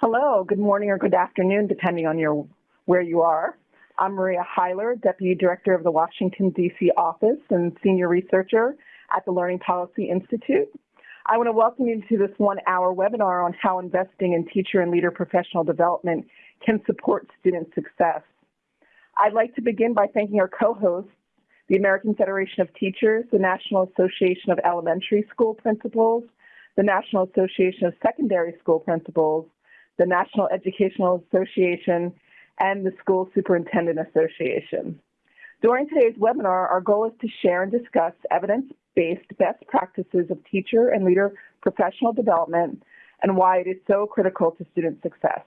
Hello, good morning or good afternoon, depending on your where you are. I'm Maria Hyler, Deputy Director of the Washington, D.C. office and Senior Researcher at the Learning Policy Institute. I want to welcome you to this one-hour webinar on how investing in teacher and leader professional development can support student success. I'd like to begin by thanking our co-hosts, the American Federation of Teachers, the National Association of Elementary School Principals, the National Association of Secondary School Principals, the National Educational Association, and the School Superintendent Association. During today's webinar, our goal is to share and discuss evidence-based best practices of teacher and leader professional development and why it is so critical to student success.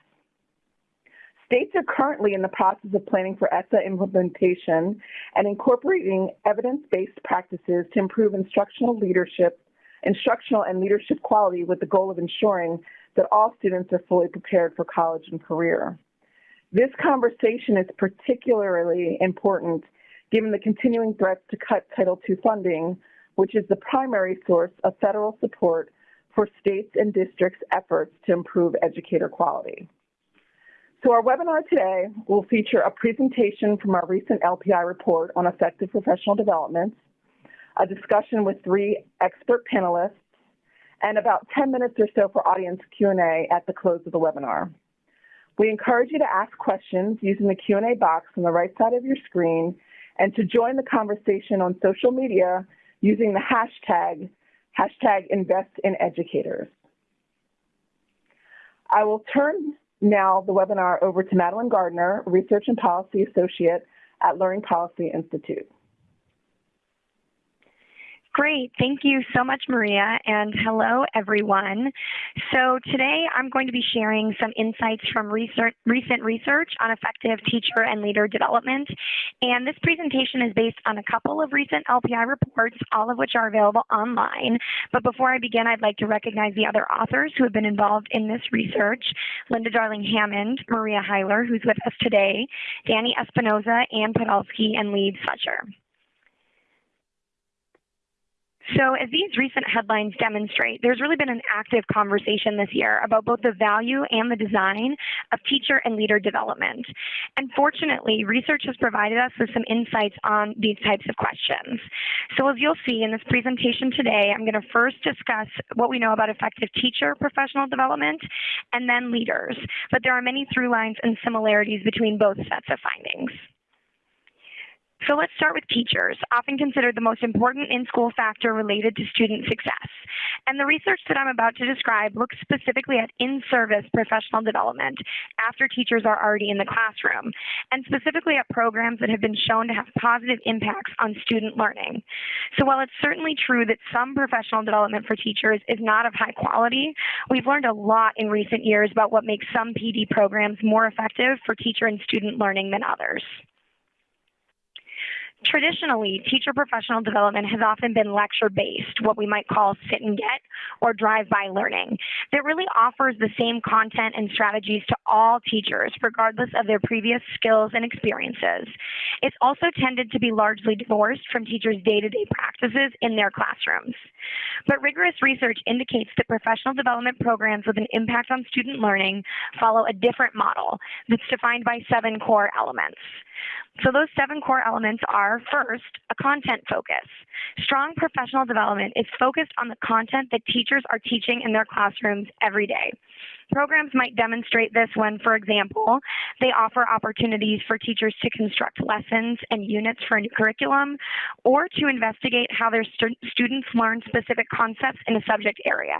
States are currently in the process of planning for ESSA implementation and incorporating evidence-based practices to improve instructional leadership, instructional and leadership quality with the goal of ensuring that all students are fully prepared for college and career. This conversation is particularly important given the continuing threats to cut Title II funding, which is the primary source of federal support for states and districts' efforts to improve educator quality. So our webinar today will feature a presentation from our recent LPI report on effective professional development, a discussion with three expert panelists, and about 10 minutes or so for audience Q&A at the close of the webinar. We encourage you to ask questions using the Q&A box on the right side of your screen and to join the conversation on social media using the hashtag, hashtag InvestInEducators. I will turn now the webinar over to Madelyn Gardner, Research and Policy Associate at Learning Policy Institute. Great. Thank you so much, Maria, and hello, everyone. So today I'm going to be sharing some insights from research, recent research on effective teacher and leader development. And this presentation is based on a couple of recent LPI reports, all of which are available online. But before I begin, I'd like to recognize the other authors who have been involved in this research, Linda Darling Hammond, Maria Hyler, who's with us today, Danny Espinoza, Anne Podolsky, and Leib Sutcher. So as these recent headlines demonstrate, there's really been an active conversation this year about both the value and the design of teacher and leader development. And fortunately, research has provided us with some insights on these types of questions. So as you'll see in this presentation today, I'm going to first discuss what we know about effective teacher professional development and then leaders. But there are many through lines and similarities between both sets of findings. So let's start with teachers, often considered the most important in-school factor related to student success. And the research that I'm about to describe looks specifically at in-service professional development after teachers are already in the classroom, and specifically at programs that have been shown to have positive impacts on student learning. So while it's certainly true that some professional development for teachers is not of high quality, we've learned a lot in recent years about what makes some PD programs more effective for teacher and student learning than others. Traditionally, teacher professional development has often been lecture-based, what we might call sit and get or drive-by learning, that really offers the same content and strategies to all teachers, regardless of their previous skills and experiences. It's also tended to be largely divorced from teachers' day-to-day practices in their classrooms. But rigorous research indicates that professional development programs with an impact on student learning follow a different model that's defined by seven core elements. So those seven core elements are first, a content focus. Strong professional development is focused on the content that teachers are teaching in their classrooms every day. Programs might demonstrate this when, for example, they offer opportunities for teachers to construct lessons and units for a new curriculum, or to investigate how their stu students learn specific concepts in a subject area.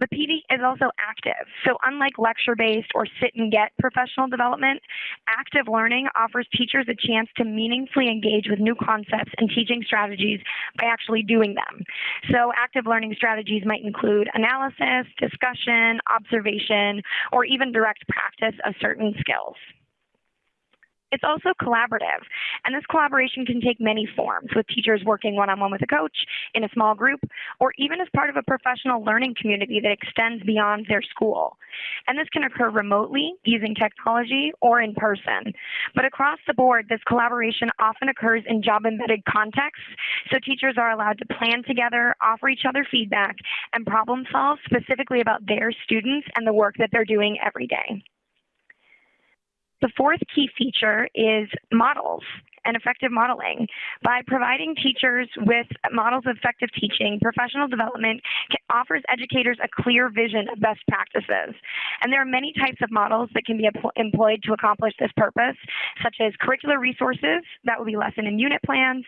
The PD is also active. So unlike lecture-based or sit and get professional development, active learning offers teachers a chance to meaningfully engage with new concepts and teaching strategies by actually doing them. So active learning strategies might include analysis, discussion, observation, or even direct practice of certain skills. It's also collaborative, and this collaboration can take many forms, with teachers working one-on-one with a coach, in a small group, or even as part of a professional learning community that extends beyond their school. And this can occur remotely, using technology, or in person. But across the board, this collaboration often occurs in job-embedded contexts, so teachers are allowed to plan together, offer each other feedback, and problem solve specifically about their students and the work that they're doing every day. The fourth key feature is models and effective modeling. By providing teachers with models of effective teaching, professional development offers educators a clear vision of best practices. And there are many types of models that can be employed to accomplish this purpose, such as curricular resources, that would be lesson and unit plans,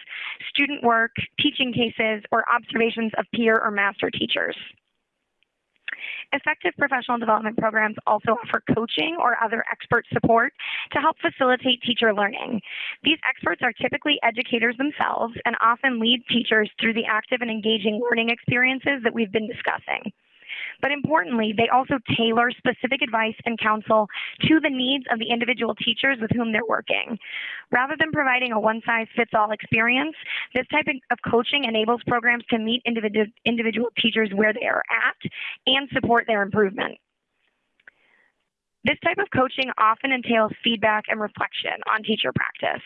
student work, teaching cases, or observations of peer or master teachers. Effective professional development programs also offer coaching or other expert support to help facilitate teacher learning. These experts are typically educators themselves and often lead teachers through the active and engaging learning experiences that we've been discussing. But importantly, they also tailor specific advice and counsel to the needs of the individual teachers with whom they're working. Rather than providing a one-size-fits-all experience, this type of coaching enables programs to meet individual, individual teachers where they are at and support their improvement. This type of coaching often entails feedback and reflection on teacher practice,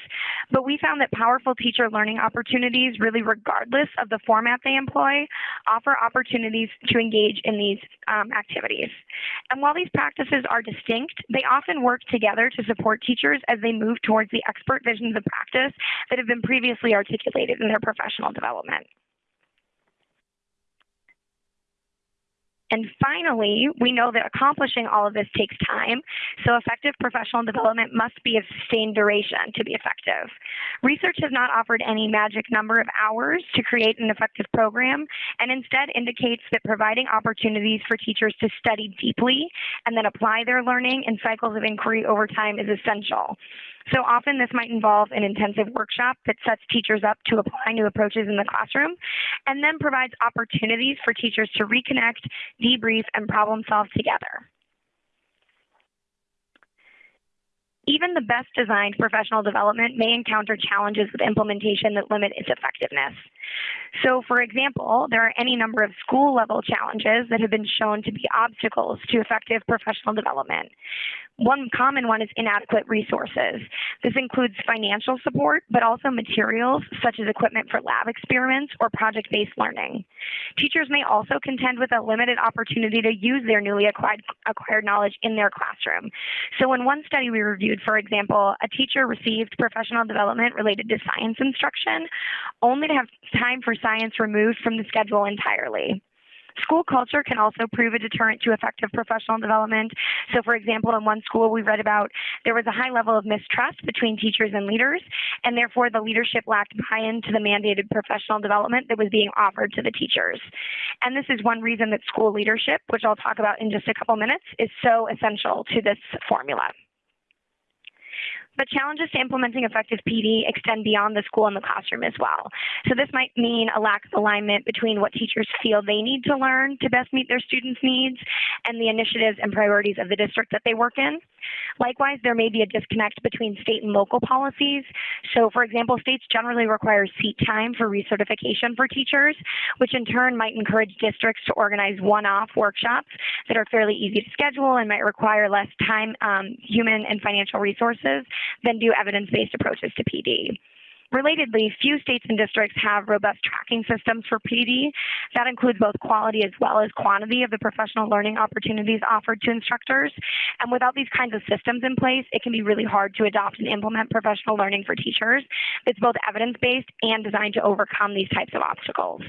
but we found that powerful teacher learning opportunities, really regardless of the format they employ, offer opportunities to engage in these um, activities. And while these practices are distinct, they often work together to support teachers as they move towards the expert visions of practice that have been previously articulated in their professional development. And finally, we know that accomplishing all of this takes time, so effective professional development must be of sustained duration to be effective. Research has not offered any magic number of hours to create an effective program, and instead indicates that providing opportunities for teachers to study deeply and then apply their learning in cycles of inquiry over time is essential. So often this might involve an intensive workshop that sets teachers up to apply new approaches in the classroom and then provides opportunities for teachers to reconnect, debrief, and problem solve together. Even the best designed professional development may encounter challenges with implementation that limit its effectiveness. So for example, there are any number of school level challenges that have been shown to be obstacles to effective professional development. One common one is inadequate resources. This includes financial support, but also materials such as equipment for lab experiments or project-based learning. Teachers may also contend with a limited opportunity to use their newly acquired, acquired knowledge in their classroom. So in one study we reviewed, for example, a teacher received professional development related to science instruction, only to have time for science removed from the schedule entirely. School culture can also prove a deterrent to effective professional development. So for example, in one school we read about, there was a high level of mistrust between teachers and leaders, and therefore the leadership lacked buy-in to the mandated professional development that was being offered to the teachers. And this is one reason that school leadership, which I'll talk about in just a couple minutes, is so essential to this formula. But challenges to implementing effective PD extend beyond the school and the classroom as well. So this might mean a lack of alignment between what teachers feel they need to learn to best meet their students' needs and the initiatives and priorities of the district that they work in. Likewise, there may be a disconnect between state and local policies. So for example, states generally require seat time for recertification for teachers, which in turn might encourage districts to organize one-off workshops that are fairly easy to schedule and might require less time, um, human and financial resources than do evidence-based approaches to PD. Relatedly, few states and districts have robust tracking systems for PD. That includes both quality as well as quantity of the professional learning opportunities offered to instructors. And without these kinds of systems in place, it can be really hard to adopt and implement professional learning for teachers that's both evidence-based and designed to overcome these types of obstacles.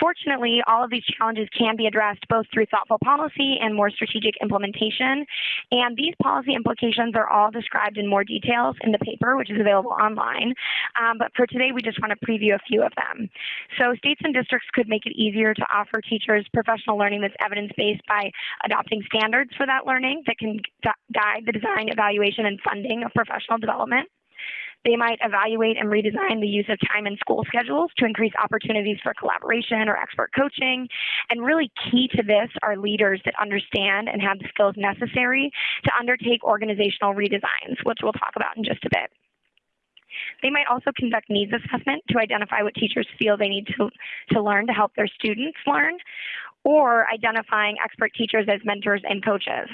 Fortunately, all of these challenges can be addressed both through thoughtful policy and more strategic implementation. And these policy implications are all described in more details in the paper, which is available online. Um, but for today, we just want to preview a few of them. So states and districts could make it easier to offer teachers professional learning that's evidence-based by adopting standards for that learning that can guide the design, evaluation, and funding of professional development. They might evaluate and redesign the use of time in school schedules to increase opportunities for collaboration or expert coaching. And really key to this are leaders that understand and have the skills necessary to undertake organizational redesigns, which we'll talk about in just a bit. They might also conduct needs assessment to identify what teachers feel they need to, to learn to help their students learn, or identifying expert teachers as mentors and coaches.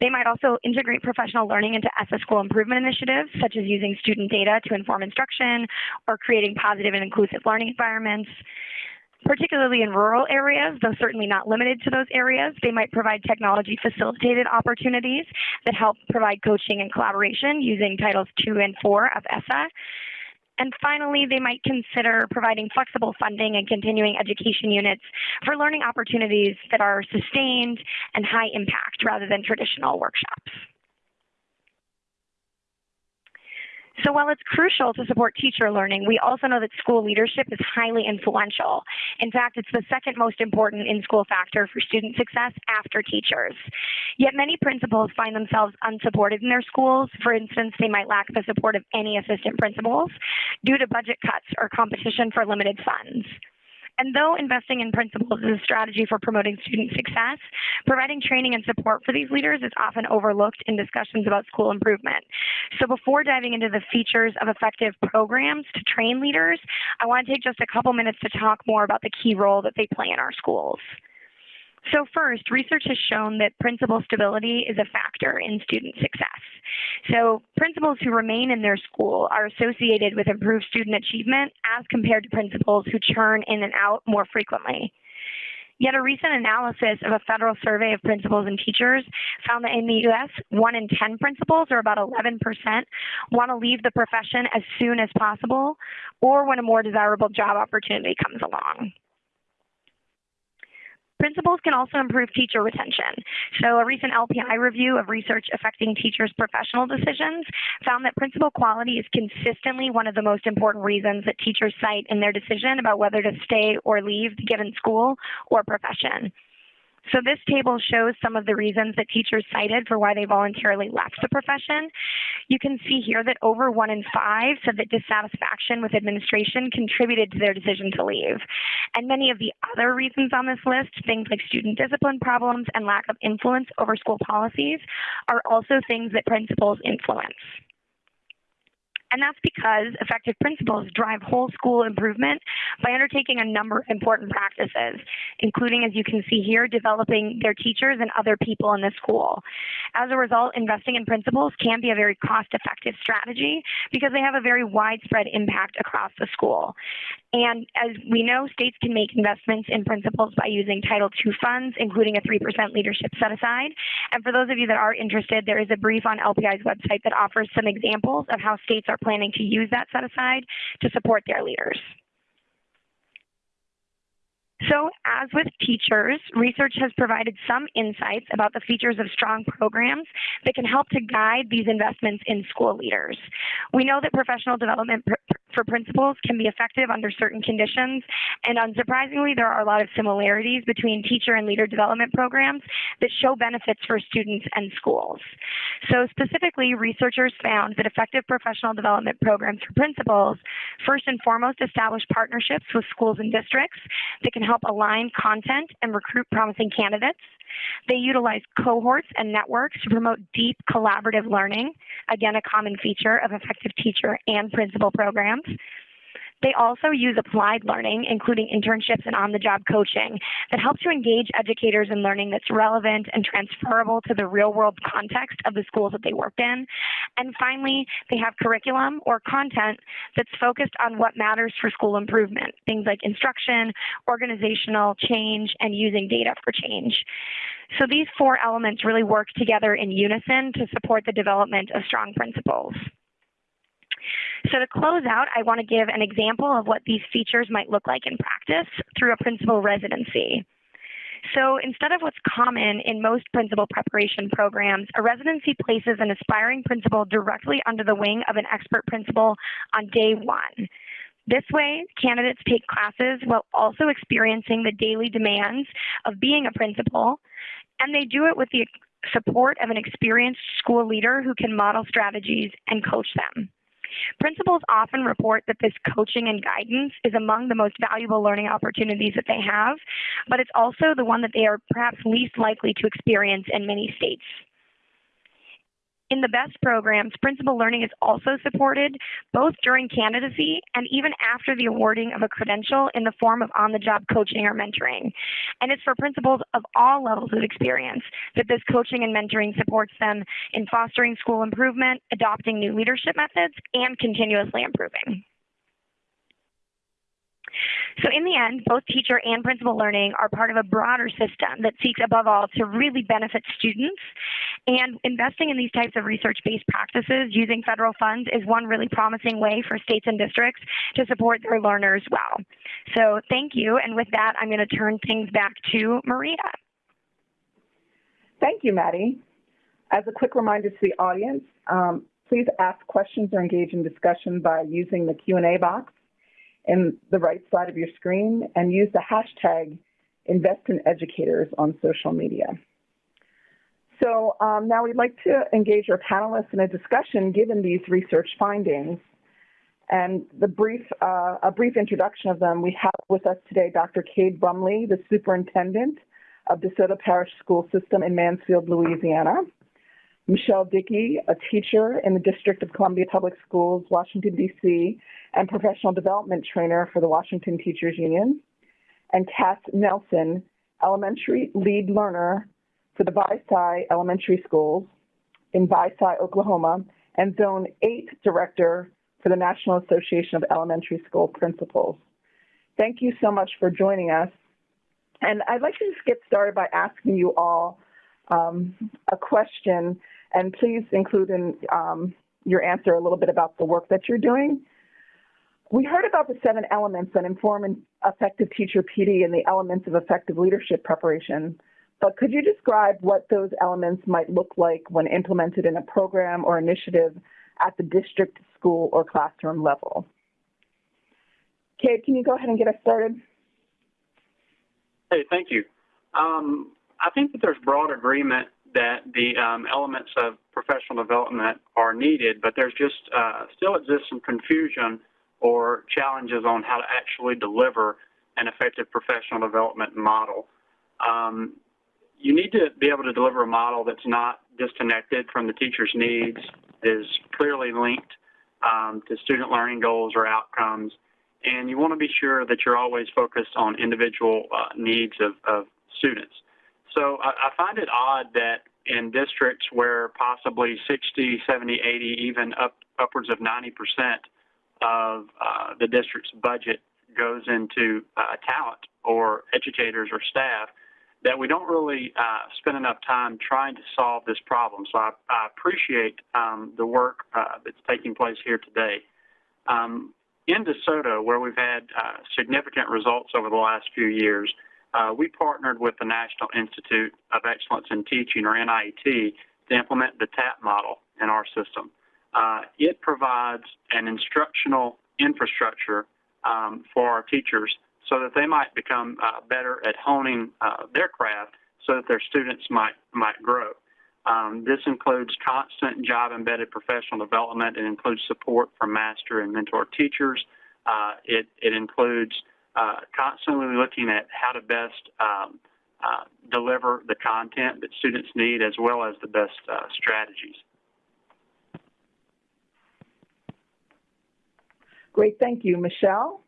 They might also integrate professional learning into ESSA school improvement initiatives, such as using student data to inform instruction or creating positive and inclusive learning environments. Particularly in rural areas, though certainly not limited to those areas, they might provide technology facilitated opportunities that help provide coaching and collaboration using Titles 2 and 4 of ESSA. And finally, they might consider providing flexible funding and continuing education units for learning opportunities that are sustained and high impact rather than traditional workshops. So while it's crucial to support teacher learning, we also know that school leadership is highly influential. In fact, it's the second most important in-school factor for student success after teachers. Yet many principals find themselves unsupported in their schools. For instance, they might lack the support of any assistant principals due to budget cuts or competition for limited funds. And though investing in principals is a strategy for promoting student success, providing training and support for these leaders is often overlooked in discussions about school improvement. So before diving into the features of effective programs to train leaders, I want to take just a couple minutes to talk more about the key role that they play in our schools. So first, research has shown that principal stability is a factor in student success. So principals who remain in their school are associated with improved student achievement as compared to principals who churn in and out more frequently. Yet a recent analysis of a federal survey of principals and teachers found that in the U.S., one in 10 principals, or about 11%, want to leave the profession as soon as possible or when a more desirable job opportunity comes along. Principals can also improve teacher retention. So a recent LPI review of research affecting teachers' professional decisions found that principal quality is consistently one of the most important reasons that teachers cite in their decision about whether to stay or leave the given school or profession. So this table shows some of the reasons that teachers cited for why they voluntarily left the profession. You can see here that over one in five said that dissatisfaction with administration contributed to their decision to leave. And many of the other reasons on this list, things like student discipline problems and lack of influence over school policies, are also things that principals influence. And that's because effective principals drive whole school improvement by undertaking a number of important practices, including, as you can see here, developing their teachers and other people in the school. As a result, investing in principals can be a very cost-effective strategy because they have a very widespread impact across the school. And as we know, states can make investments in principals by using Title II funds, including a 3% leadership set aside. And for those of you that are interested, there is a brief on LPI's website that offers some examples of how states are planning to use that set aside to support their leaders. So as with teachers, research has provided some insights about the features of strong programs that can help to guide these investments in school leaders. We know that professional development pr for principals can be effective under certain conditions, and unsurprisingly, there are a lot of similarities between teacher and leader development programs that show benefits for students and schools. So specifically, researchers found that effective professional development programs for principals first and foremost establish partnerships with schools and districts that can help align content and recruit promising candidates. They utilize cohorts and networks to promote deep collaborative learning, again, a common feature of effective teacher and principal programs. They also use applied learning, including internships and on-the-job coaching, that help to engage educators in learning that's relevant and transferable to the real-world context of the schools that they work in. And finally, they have curriculum or content that's focused on what matters for school improvement, things like instruction, organizational change, and using data for change. So these four elements really work together in unison to support the development of strong principals. So to close out, I want to give an example of what these features might look like in practice through a principal residency. So instead of what's common in most principal preparation programs, a residency places an aspiring principal directly under the wing of an expert principal on day one. This way, candidates take classes while also experiencing the daily demands of being a principal, and they do it with the support of an experienced school leader who can model strategies and coach them. Principals often report that this coaching and guidance is among the most valuable learning opportunities that they have, but it's also the one that they are perhaps least likely to experience in many states. In the BEST programs, principal learning is also supported both during candidacy and even after the awarding of a credential in the form of on-the-job coaching or mentoring. And it's for principals of all levels of experience that this coaching and mentoring supports them in fostering school improvement, adopting new leadership methods, and continuously improving. So in the end, both teacher and principal learning are part of a broader system that seeks above all to really benefit students. And investing in these types of research-based practices using federal funds is one really promising way for states and districts to support their learners well. So thank you. And with that, I'm going to turn things back to Maria. Thank you, Maddie. As a quick reminder to the audience, um, please ask questions or engage in discussion by using the Q&A box in the right side of your screen and use the hashtag #InvestInEducators on social media. So um, now we'd like to engage our panelists in a discussion given these research findings. And the brief, uh, a brief introduction of them, we have with us today Dr. Cade Brumley, the superintendent of DeSoto Parish School System in Mansfield, Louisiana. Michelle Dickey, a teacher in the District of Columbia Public Schools, Washington, D.C., and professional development trainer for the Washington Teachers Union. And Cass Nelson, elementary lead learner for the Vici Elementary Schools in Vici, Oklahoma, and Zone 8 director for the National Association of Elementary School Principals. Thank you so much for joining us. And I'd like to just get started by asking you all um, a question and please include in um, your answer a little bit about the work that you're doing. We heard about the seven elements that inform effective teacher PD and the elements of effective leadership preparation. But could you describe what those elements might look like when implemented in a program or initiative at the district, school, or classroom level? Cade, can you go ahead and get us started? Hey, thank you. Um, I think that there's broad agreement that the um, elements of professional development are needed, but there's just uh, still exists some confusion or challenges on how to actually deliver an effective professional development model. Um, you need to be able to deliver a model that's not disconnected from the teacher's needs, is clearly linked um, to student learning goals or outcomes, and you want to be sure that you're always focused on individual uh, needs of, of students. So I, I find it odd that in districts where possibly 60, 70, 80, even up upwards of 90 percent of uh, the district's budget goes into uh, talent or educators or staff, that we don't really uh, spend enough time trying to solve this problem. So I, I appreciate um, the work uh, that's taking place here today. Um, in DeSoto, where we've had uh, significant results over the last few years, uh, we partnered with the National Institute of Excellence in Teaching, or NIET, to implement the TAP model in our system. Uh, it provides an instructional infrastructure um, for our teachers so that they might become uh, better at honing uh, their craft so that their students might, might grow. Um, this includes constant job embedded professional development. It includes support from master and mentor teachers. Uh, it, it includes uh, constantly looking at how to best um, uh, deliver the content that students need as well as the best uh, strategies. Great, thank you. Michelle?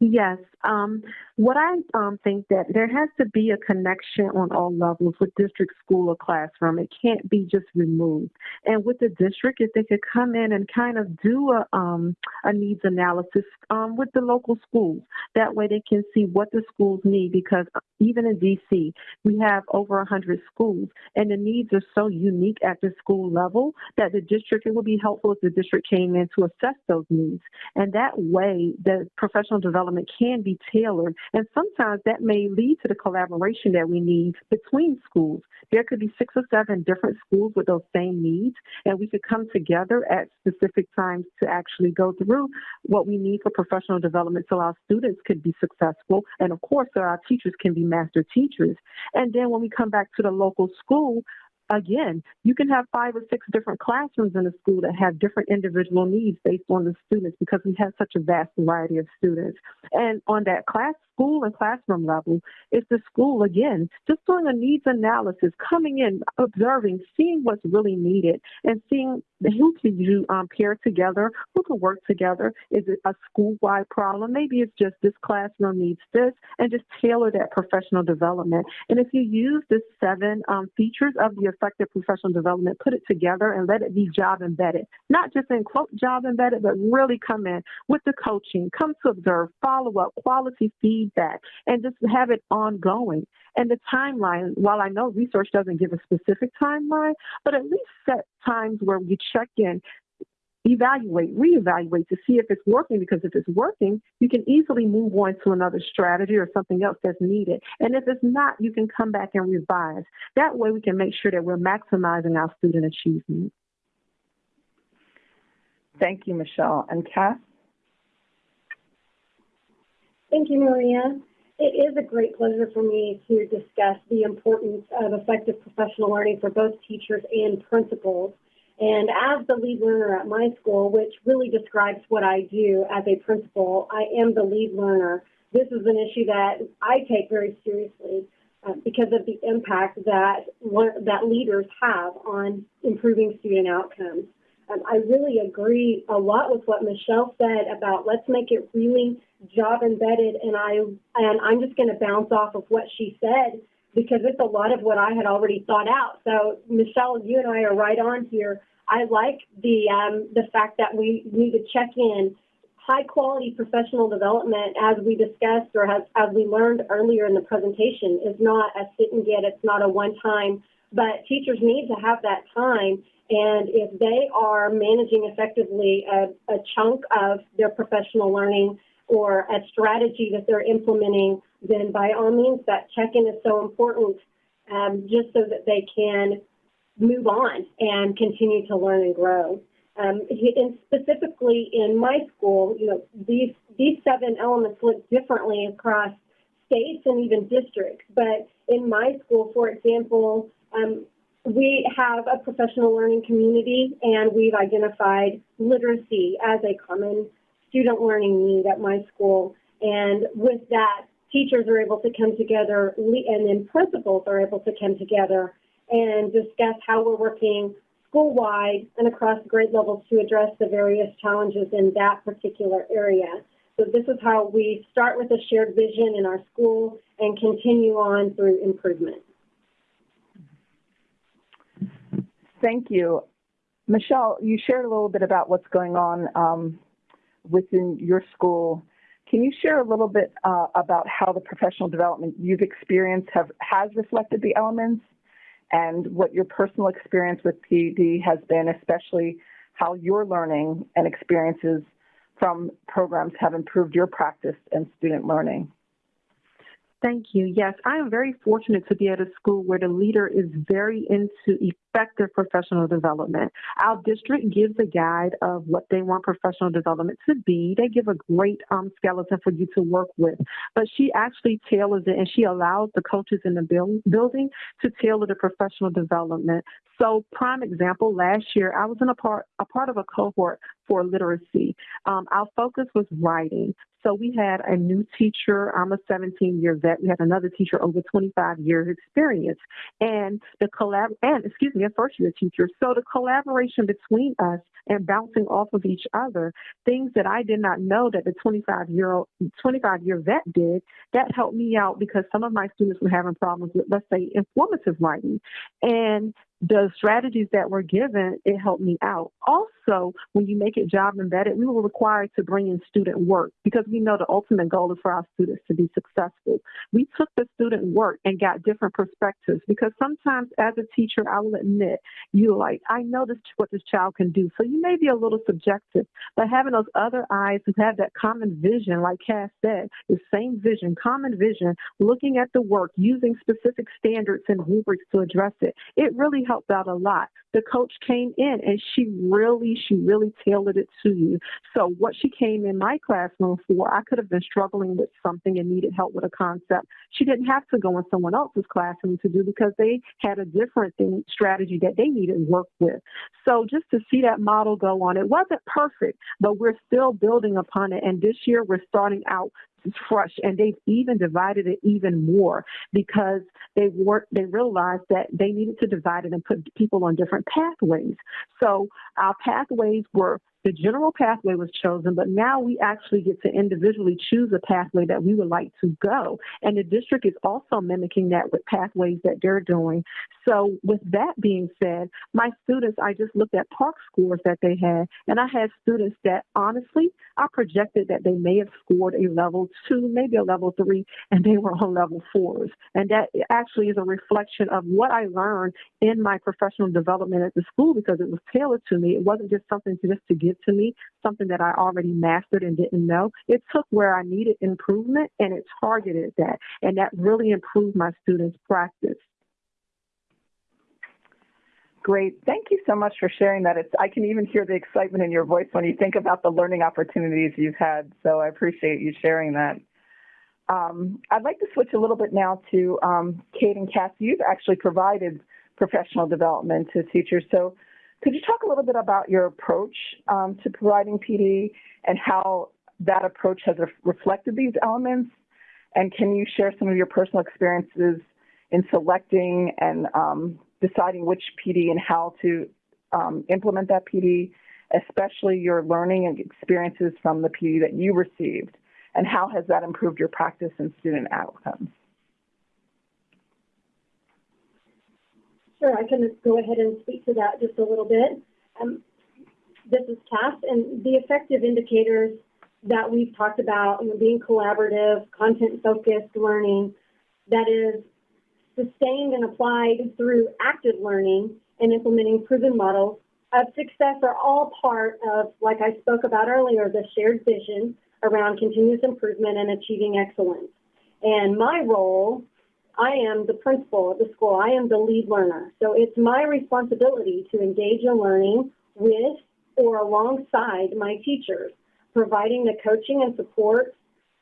Yes. Um, what I um, think that there has to be a connection on all levels with district, school, or classroom. It can't be just removed. And with the district, if they could come in and kind of do a, um, a needs analysis um, with the local schools, that way they can see what the schools need. Because even in DC, we have over 100 schools, and the needs are so unique at the school level that the district, it would be helpful if the district came in to assess those needs. And that way, the professional development can be tailored. And sometimes that may lead to the collaboration that we need between schools. There could be six or seven different schools with those same needs, and we could come together at specific times to actually go through what we need for professional development so our students could be successful. And of course, so our teachers can be master teachers. And then when we come back to the local school, again, you can have five or six different classrooms in a school that have different individual needs based on the students because we have such a vast variety of students. And on that class school and classroom level, it's the school again just doing a needs analysis, coming in, observing, seeing what's really needed, and seeing who can you um, pair together, who can work together. Is it a school-wide problem? Maybe it's just this classroom needs this, and just tailor that professional development. And if you use the seven um, features of the effective professional development, put it together and let it be job embedded, not just in quote job embedded, but really come in with the coaching, come to observe, follow up, quality feedback, and just have it ongoing. And the timeline, while I know research doesn't give a specific timeline, but at least set times where we check in, evaluate, reevaluate to see if it's working because if it's working, you can easily move on to another strategy or something else that's needed. And if it's not, you can come back and revise. That way we can make sure that we're maximizing our student achievement. Thank you, Michelle. And Cass? Thank you, Maria. It is a great pleasure for me to discuss the importance of effective professional learning for both teachers and principals. And as the lead learner at my school, which really describes what I do as a principal, I am the lead learner. This is an issue that I take very seriously uh, because of the impact that that leaders have on improving student outcomes. Um, I really agree a lot with what Michelle said about let's make it really job embedded, and I and I'm just going to bounce off of what she said because it's a lot of what I had already thought out. So Michelle, you and I are right on here. I like the um, the fact that we need to check in high quality professional development as we discussed or as, as we learned earlier in the presentation is not a sit and get, it's not a one time, but teachers need to have that time and if they are managing effectively a, a chunk of their professional learning or a strategy that they're implementing, then by all means, that check-in is so important um, just so that they can move on and continue to learn and grow. Um, and specifically in my school, you know, these these seven elements look differently across states and even districts. But in my school, for example, um, we have a professional learning community, and we've identified literacy as a common student learning need at my school. And with that, teachers are able to come together, and then principals are able to come together and discuss how we're working school-wide and across grade levels to address the various challenges in that particular area. So this is how we start with a shared vision in our school and continue on through improvement. Thank you. Michelle, you shared a little bit about what's going on um, within your school. Can you share a little bit uh, about how the professional development you've experienced have, has reflected the elements and what your personal experience with PED has been, especially how your learning and experiences from programs have improved your practice and student learning? Thank you. Yes, I am very fortunate to be at a school where the leader is very into effective professional development. Our district gives a guide of what they want professional development to be. They give a great um, skeleton for you to work with, but she actually tailors it and she allows the coaches in the build, building to tailor the professional development. So, prime example, last year I was in a part a part of a cohort for literacy. Um, our focus was writing. So we had a new teacher. I'm a 17 year vet. We had another teacher over 25 years experience, and the collab and excuse me, a first year teacher. So the collaboration between us and bouncing off of each other, things that I did not know that the 25 year old 25 year vet did, that helped me out because some of my students were having problems with, let's say, informative writing, and the strategies that were given, it helped me out. Also, when you make it job embedded, we were required to bring in student work because we know the ultimate goal is for our students to be successful. We took the student work and got different perspectives because sometimes as a teacher, I will admit, you like, I know this what this child can do. So you may be a little subjective, but having those other eyes who have that common vision, like Cass said, the same vision, common vision, looking at the work, using specific standards and rubrics to address it, it really helped out a lot. The coach came in and she really, she really tailored it to you. So what she came in my classroom for, I could have been struggling with something and needed help with a concept. She didn't have to go in someone else's classroom to do because they had a different thing, strategy that they needed work with. So just to see that model go on, it wasn't perfect, but we're still building upon it. And this year we're starting out fresh and they've even divided it even more because they were they realized that they needed to divide it and put people on different pathways. So our pathways were the general pathway was chosen, but now we actually get to individually choose a pathway that we would like to go. And the district is also mimicking that with pathways that they're doing. So, with that being said, my students, I just looked at PARCC scores that they had, and I had students that honestly, I projected that they may have scored a level two, maybe a level three, and they were on level fours. And that actually is a reflection of what I learned in my professional development at the school because it was tailored to me. It wasn't just something to just to to me, something that I already mastered and didn't know. It took where I needed improvement and it targeted that. And that really improved my students' practice. Great. Thank you so much for sharing that. It's, I can even hear the excitement in your voice when you think about the learning opportunities you've had. So I appreciate you sharing that. Um, I'd like to switch a little bit now to um, Cade and Cass. You've actually provided professional development to teachers. So could you talk a little bit about your approach um, to providing PD and how that approach has reflected these elements? And can you share some of your personal experiences in selecting and um, deciding which PD and how to um, implement that PD, especially your learning and experiences from the PD that you received? And how has that improved your practice and student outcomes? Sure, I can go ahead and speak to that just a little bit. Um, this is Cass, and the effective indicators that we've talked about, being collaborative, content-focused learning, that is sustained and applied through active learning and implementing proven models of success are all part of, like I spoke about earlier, the shared vision around continuous improvement and achieving excellence. And my role I am the principal of the school. I am the lead learner. So it's my responsibility to engage in learning with or alongside my teachers, providing the coaching and support,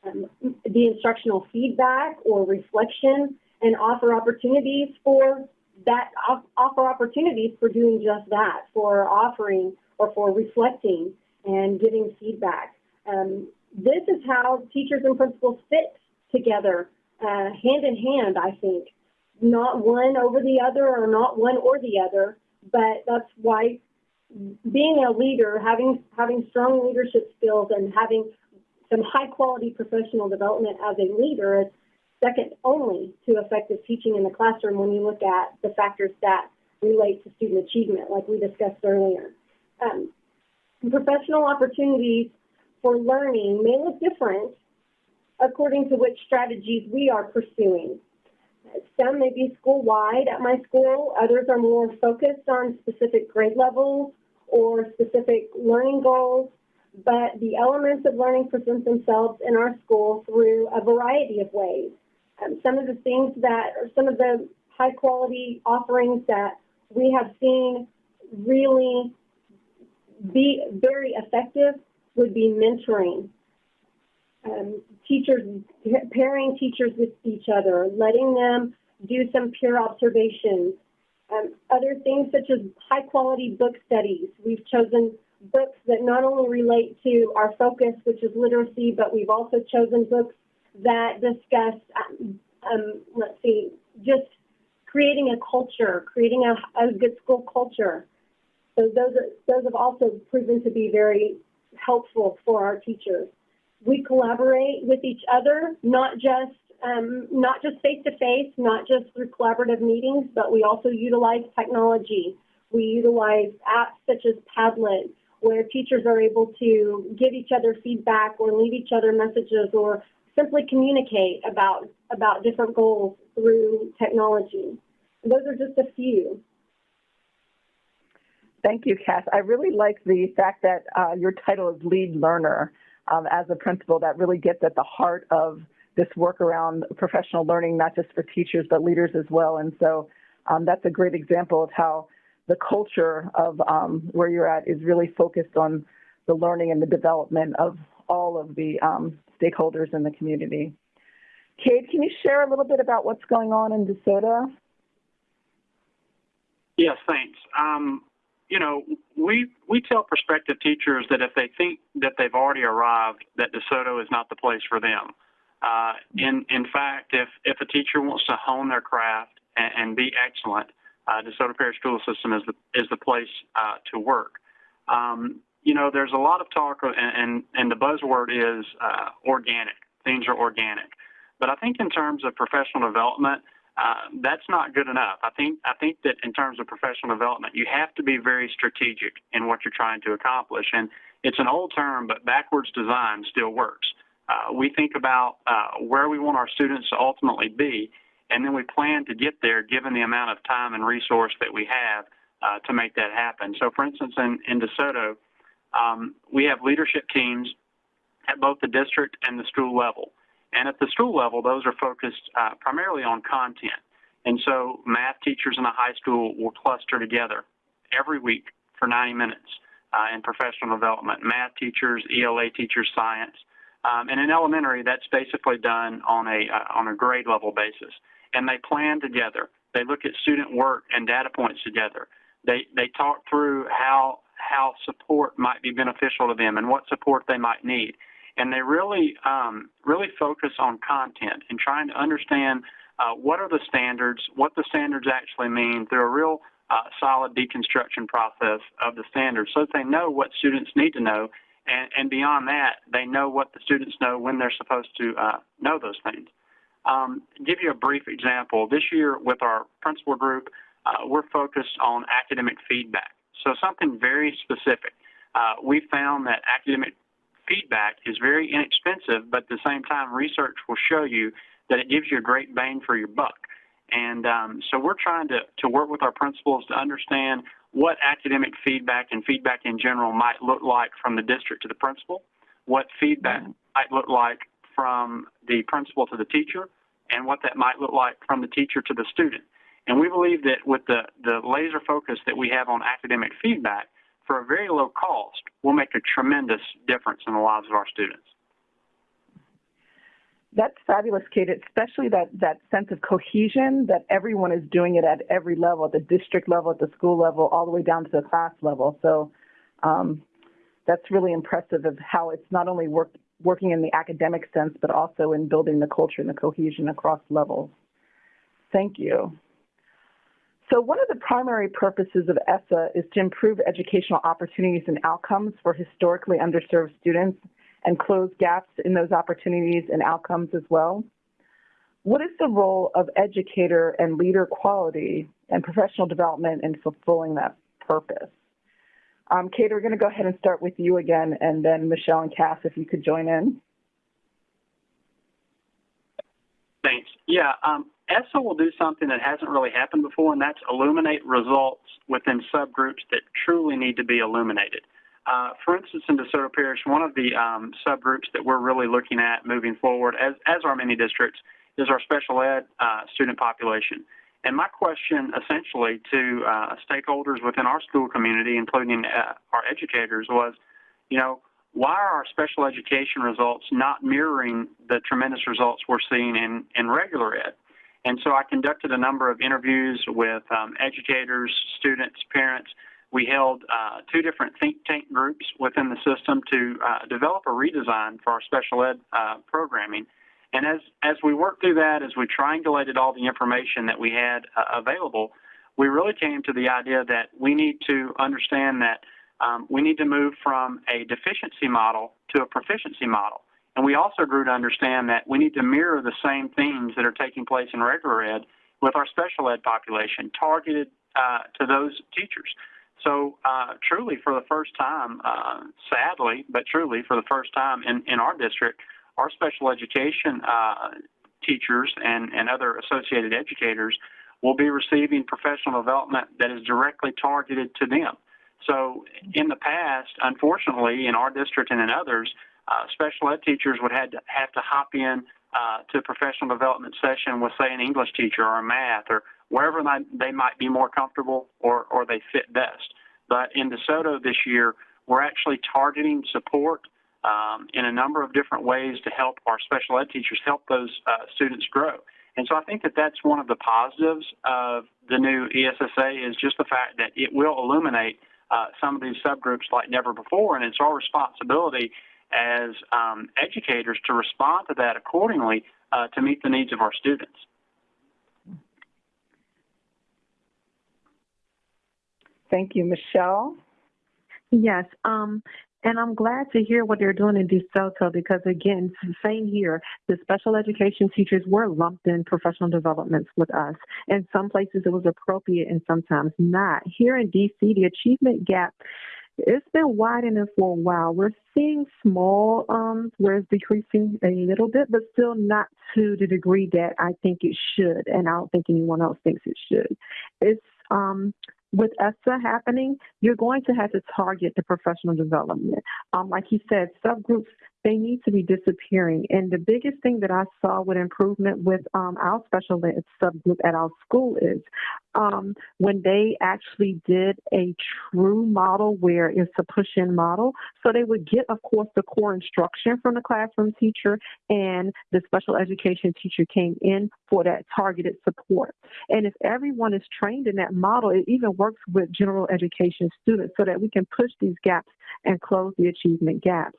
um, the instructional feedback or reflection, and offer opportunities for that, offer opportunities for doing just that, for offering or for reflecting and giving feedback. Um, this is how teachers and principals fit together uh, hand in hand, I think. Not one over the other or not one or the other, but that's why being a leader, having having strong leadership skills and having some high quality professional development as a leader is second only to effective teaching in the classroom when you look at the factors that relate to student achievement, like we discussed earlier. Um, professional opportunities for learning may look different according to which strategies we are pursuing. Some may be school-wide at my school, others are more focused on specific grade levels or specific learning goals, but the elements of learning present themselves in our school through a variety of ways. Um, some of the things that, or some of the high quality offerings that we have seen really be very effective would be mentoring um, teachers, pairing teachers with each other, letting them do some peer observations. Um, other things such as high quality book studies. We've chosen books that not only relate to our focus, which is literacy, but we've also chosen books that discuss, um, um, let's see, just creating a culture, creating a, a good school culture. So those, are, those have also proven to be very helpful for our teachers we collaborate with each other, not just um, not just face to face, not just through collaborative meetings, but we also utilize technology. We utilize apps such as Padlet, where teachers are able to give each other feedback or leave each other messages or simply communicate about about different goals through technology. Those are just a few. Thank you, Cass. I really like the fact that uh, your title is lead learner um, as a principal that really gets at the heart of this work around professional learning, not just for teachers, but leaders as well. And so um, that's a great example of how the culture of um, where you're at is really focused on the learning and the development of all of the um, stakeholders in the community. Cade, can you share a little bit about what's going on in DeSoto? Yes, thanks. Um, you know, we we tell prospective teachers that if they think that they've already arrived, that DeSoto is not the place for them. Uh, in in fact, if if a teacher wants to hone their craft and, and be excellent, uh, DeSoto Parish School System is the is the place uh, to work. Um, you know, there's a lot of talk, and and, and the buzzword is uh, organic. Things are organic, but I think in terms of professional development, uh, that's not good enough. I think I think that in terms of professional development, you have to be very strategic in what you're trying to accomplish. And it's an old term, but backwards design still works. Uh, we think about uh, where we want our students to ultimately be, and then we plan to get there given the amount of time and resource that we have uh, to make that happen. So, for instance, in, in DeSoto, um, we have leadership teams at both the district and the school level. And at the school level, those are focused uh, primarily on content. And so math teachers in a high school will cluster together every week for 90 minutes uh, in professional development. Math teachers, ELA teachers, science. Um, and in elementary, that's basically done on a, uh, on a grade level basis. And they plan together. They look at student work and data points together. They, they talk through how, how support might be beneficial to them and what support they might need and they really um, really focus on content and trying to understand uh, what are the standards, what the standards actually mean through a real uh, solid deconstruction process of the standards, so that they know what students need to know, and, and beyond that, they know what the students know when they're supposed to uh, know those things. Um, give you a brief example. This year, with our principal group, uh, we're focused on academic feedback. So something very specific. Uh, we found that academic feedback is very inexpensive, but at the same time, research will show you that it gives you a great bang for your buck. And um, so we're trying to, to work with our principals to understand what academic feedback and feedback in general might look like from the district to the principal, what feedback mm-hmm. might look like from the principal to the teacher, and what that might look like from the teacher to the student. And we believe that with the, the laser focus that we have on academic feedback, for a very low cost will make a tremendous difference in the lives of our students. That's fabulous, Cade, especially that, that sense of cohesion that everyone is doing it at every level, at the district level, at the school level, all the way down to the class level. So um, that's really impressive of how it's not only work, working in the academic sense, but also in building the culture and the cohesion across levels. Thank you. So one of the primary purposes of ESSA is to improve educational opportunities and outcomes for historically underserved students and close gaps in those opportunities and outcomes as well. What is the role of educator and leader quality and professional development in fulfilling that purpose? Um, Cade, we're going to go ahead and start with you again, and then Michelle and Cass, if you could join in. Thanks. Yeah, um, ESSA will do something that hasn't really happened before, and that's illuminate results within subgroups that truly need to be illuminated. Uh, for instance, in DeSoto Parish, one of the um, subgroups that we're really looking at moving forward, as, as are many districts, is our special ed uh, student population. And my question essentially to uh, stakeholders within our school community, including uh, our educators, was, you know, why are our special education results not mirroring the tremendous results we're seeing in, in regular ed? And so I conducted a number of interviews with um, educators, students, parents. We held uh, two different think tank groups within the system to uh, develop a redesign for our special ed uh, programming. And as, as we worked through that, as we triangulated all the information that we had uh, available, we really came to the idea that we need to understand that um, we need to move from a deficiency model to a proficiency model. And we also grew to understand that we need to mirror the same things that are taking place in regular ed with our special ed population, targeted uh, to those teachers. So uh, truly, for the first time, uh, sadly, but truly for the first time in, in our district, our special education uh, teachers and, and other associated educators will be receiving professional development that is directly targeted to them. So in the past, unfortunately, in our district and in others, uh, special ed teachers would have to, have to hop in uh, to a professional development session with, say, an English teacher or a math or, wherever they, they might be more comfortable or, or they fit best. But in DeSoto this year, we're actually targeting support um, in a number of different ways to help our special ed teachers help those uh, students grow. And so I think that that's one of the positives of the new ESSA is just the fact that it will illuminate uh, some of these subgroups like never before, and it's our responsibility as um, educators to respond to that accordingly uh, to meet the needs of our students. Thank you, Michelle. Yes, um, and I'm glad to hear what they're doing in DeSoto because, again, same here. The special education teachers were lumped in professional developments with us. In some places it was appropriate and sometimes not. Here in DC, the achievement gap it's been widening for a while. We're seeing small, um, where it's decreasing a little bit, but still not to the degree that I think it should, and I don't think anyone else thinks it should. It's um, with ESSA happening, you're going to have to target the professional development. Um, like he said, subgroups, they need to be disappearing. And the biggest thing that I saw with improvement with um, our special ed subgroup at our school is um, when they actually did a true model where it's a push-in model. So they would get, of course, the core instruction from the classroom teacher and the special education teacher came in for that targeted support. And if everyone is trained in that model, it even works with general education students so that we can push these gaps and close the achievement gaps.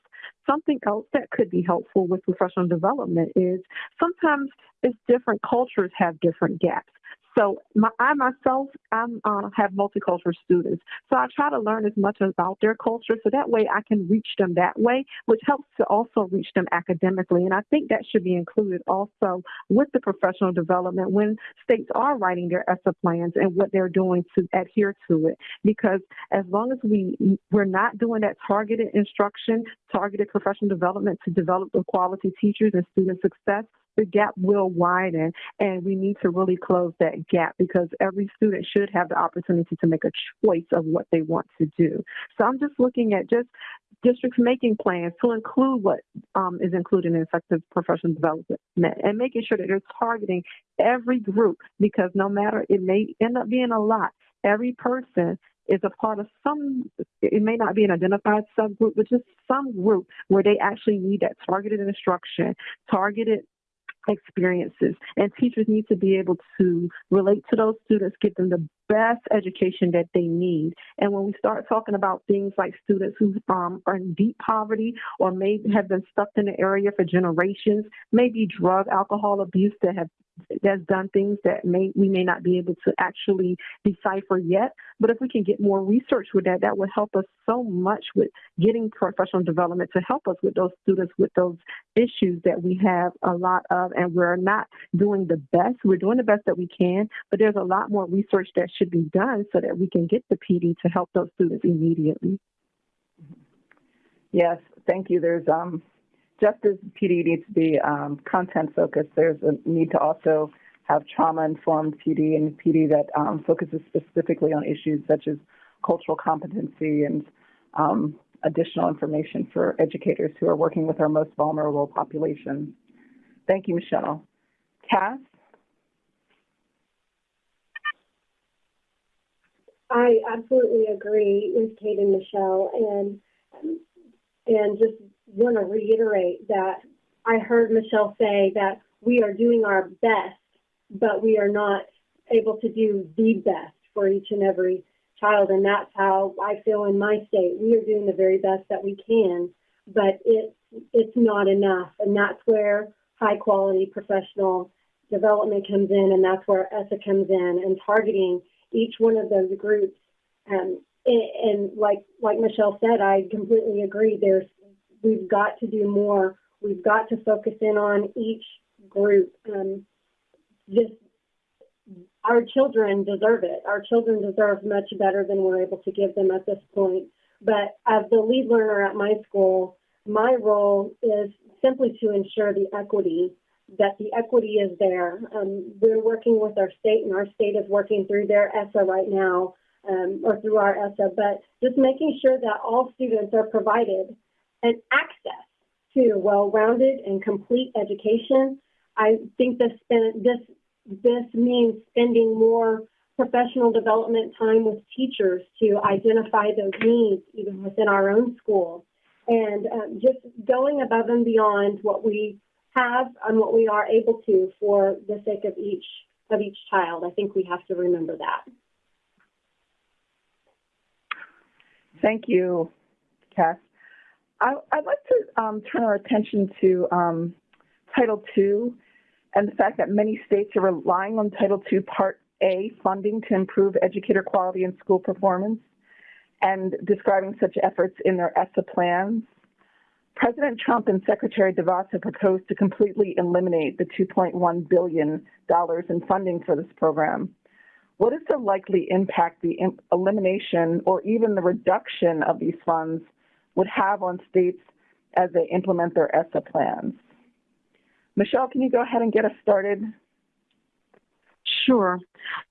Something else that could be helpful with professional development is sometimes it's different cultures have different gaps. So my, I myself, I uh, have multicultural students. So I try to learn as much about their culture so that way I can reach them that way, which helps to also reach them academically. And I think that should be included also with the professional development when states are writing their ESSA plans and what they're doing to adhere to it. Because as long as we, we're not doing that targeted instruction, targeted professional development to develop the quality teachers and student success, the gap will widen and we need to really close that gap because every student should have the opportunity to make a choice of what they want to do. So I'm just looking at just districts making plans to include what um, is included in effective professional development and making sure that they're targeting every group because no matter it may end up being a lot, every person is a part of some, it may not be an identified subgroup, but just some group where they actually need that targeted instruction, targeted experiences. And teachers need to be able to relate to those students, give them the best education that they need. And when we start talking about things like students who um, are in deep poverty or may have been stuck in the area for generations, maybe drug, alcohol abuse that have that's done things that may we may not be able to actually decipher yet. But if we can get more research with that, that would help us so much with getting professional development to help us with those students with those issues that we have a lot of, and we're not doing the best. We're doing the best that we can, but there's a lot more research that should be done so that we can get the PD to help those students immediately. Yes, thank you. There's um, just as PD needs to be um, content focused, there's a need to also have trauma informed PD and PD that um, focuses specifically on issues such as cultural competency and um, additional information for educators who are working with our most vulnerable populations. Thank you, Michelle. Cass? I absolutely agree with Cade and Michelle, and and just want to reiterate that I heard Michelle say that we are doing our best, but we are not able to do the best for each and every child. And that's how I feel in my state. We are doing the very best that we can, but it's, it's not enough. And that's where high quality professional development comes in, and that's where ESSA comes in, and targeting each one of those groups. Um, and, like like Michelle said, I completely agree. There's we've got to do more. We've got to focus in on each group. Um, our children deserve it. Our children deserve much better than we're able to give them at this point. But as the lead learner at my school, my role is simply to ensure the equity, that the equity is there. Um, we're working with our state, and our state is working through their ESSA right now, um, or through our ESSA, but just making sure that all students are provided an access to well-rounded and complete education. I think this this this means spending more professional development time with teachers to identify those needs even within our own school. And um, just going above and beyond what we have and what we are able to for the sake of each of each child. I think we have to remember that. Thank you, Cass. I, would like to um, turn our attention to um, Title II and the fact that many states are relying on Title II Part A funding to improve educator quality and school performance and describing such efforts in their ESSA plans. President Trump and Secretary DeVos have proposed to completely eliminate the $2.1 billion in funding for this program. What is the likely impact the elimination or even the reduction of these funds would have on states as they implement their ESSA plans? Michelle, can you go ahead and get us started? Sure.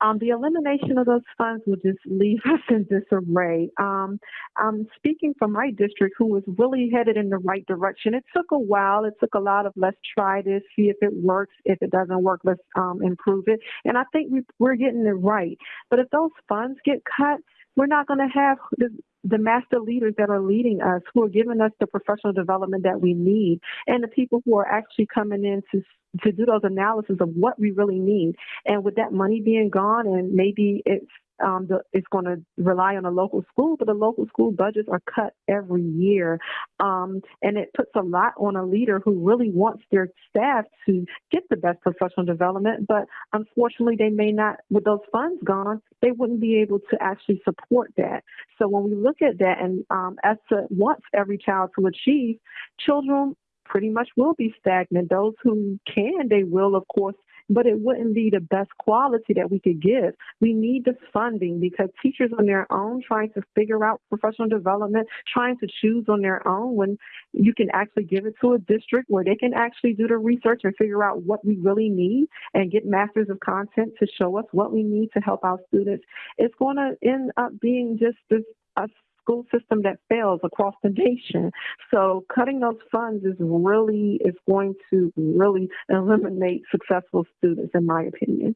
Um, the elimination of those funds will just leave us in disarray. Um, I'm speaking from my district, who was really headed in the right direction. It took a while. It took a lot of let's try this, see if it works. If it doesn't work, let's um, improve it. And I think we, we're getting it right. But if those funds get cut, we're not going to have the, the master leaders that are leading us, who are giving us the professional development that we need, and the people who are actually coming in to to do those analysis of what we really need. And with that money being gone, and maybe it's um, the, it's going to rely on a local school, but the local school budgets are cut every year. Um, and it puts a lot on a leader who really wants their staff to get the best professional development, but unfortunately, they may not, with those funds gone, they wouldn't be able to actually support that. So when we look at that, and um, ESSA wants every child to achieve, children pretty much will be stagnant. Those who can, they will, of course, but it wouldn't be the best quality that we could give. We need the funding because teachers on their own trying to figure out professional development, trying to choose on their own when you can actually give it to a district where they can actually do the research and figure out what we really need and get masters of content to show us what we need to help our students. It's going to end up being just this a school system that fails across the nation. So cutting those funds is really is going to really eliminate successful students, in my opinion.